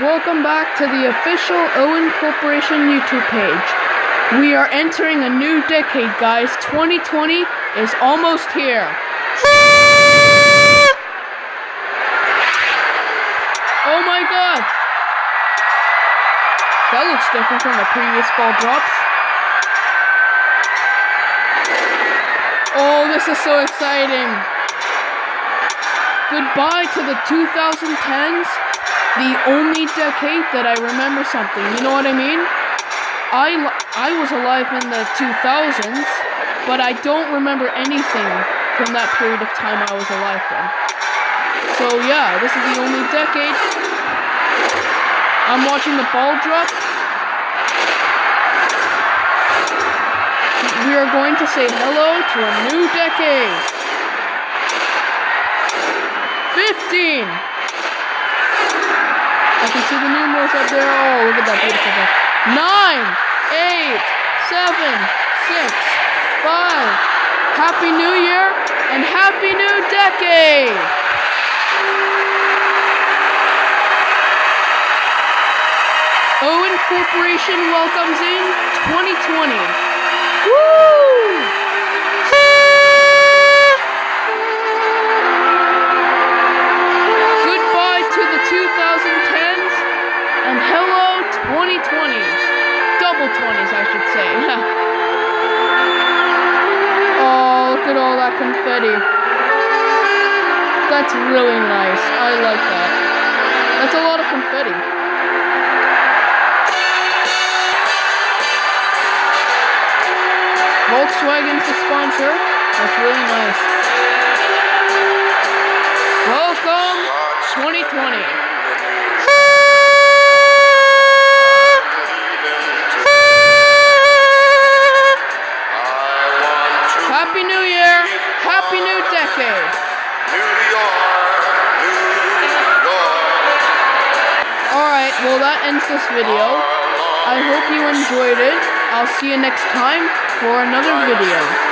welcome back to the official Owen Corporation YouTube page. We are entering a new decade, guys. 2020 is almost here. Oh my god! That looks different from the previous ball drops. Oh, this is so exciting! Goodbye to the 2010s the only decade that I remember something. You know what I mean? I, I was alive in the 2000s, but I don't remember anything from that period of time I was alive in. So yeah, this is the only decade. I'm watching the ball drop. We are going to say hello to a new decade. 15! I can see the numerals up there. Oh, look at that beautiful thing. Nine, eight, seven, six, five. Happy New Year and Happy New Decade! Owen Corporation welcomes in 2020. Woo! Confetti. That's really nice. I like that. That's a lot of confetti. Volkswagen's the sponsor. That's really nice. Welcome 2020. Happy New Year! Happy New Decade! New York, New York. Alright, well that ends this video. I hope you enjoyed it. I'll see you next time for another video.